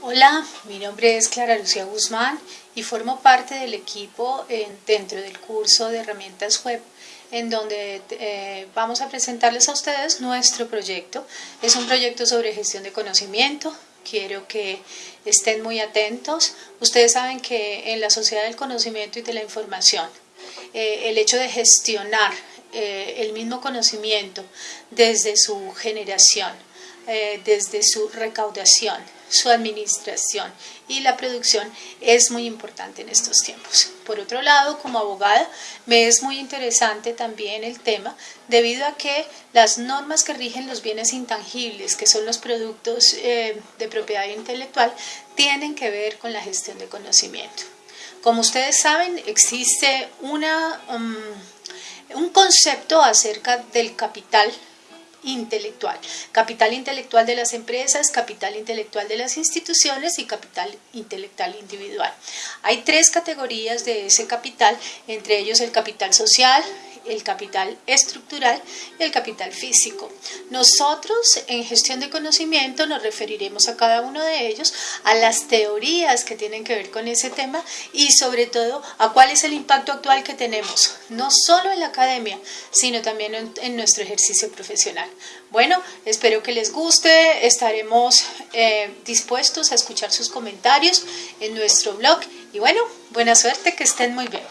Hola, mi nombre es Clara Lucía Guzmán y formo parte del equipo dentro del curso de herramientas web en donde eh, vamos a presentarles a ustedes nuestro proyecto. Es un proyecto sobre gestión de conocimiento, quiero que estén muy atentos. Ustedes saben que en la sociedad del conocimiento y de la información, eh, el hecho de gestionar eh, el mismo conocimiento desde su generación, desde su recaudación, su administración y la producción es muy importante en estos tiempos. Por otro lado, como abogada, me es muy interesante también el tema debido a que las normas que rigen los bienes intangibles, que son los productos eh, de propiedad intelectual, tienen que ver con la gestión de conocimiento. Como ustedes saben, existe una, um, un concepto acerca del capital intelectual. Capital intelectual de las empresas, capital intelectual de las instituciones y capital intelectual individual. Hay tres categorías de ese capital, entre ellos el capital social, el capital estructural y el capital físico. Nosotros en gestión de conocimiento nos referiremos a cada uno de ellos, a las teorías que tienen que ver con ese tema y sobre todo a cuál es el impacto actual que tenemos, no solo en la academia, sino también en, nuestro ejercicio profesional. Bueno, espero que les guste, estaremos eh, dispuestos a escuchar sus comentarios en nuestro blog y bueno, buena suerte, que estén muy bien.